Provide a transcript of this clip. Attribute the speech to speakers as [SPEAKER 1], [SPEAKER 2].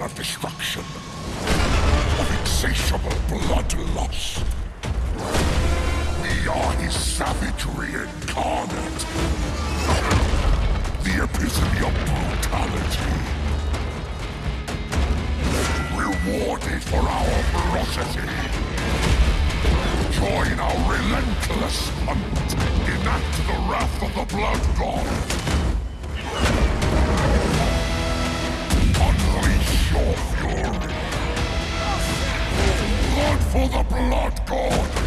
[SPEAKER 1] of destruction, of insatiable bloodlust. We are his savagery incarnate. The epitome of brutality. Rewarded for our ferocity. Join our relentless hunt. Enact the wrath of the Blood God. For the Blood God.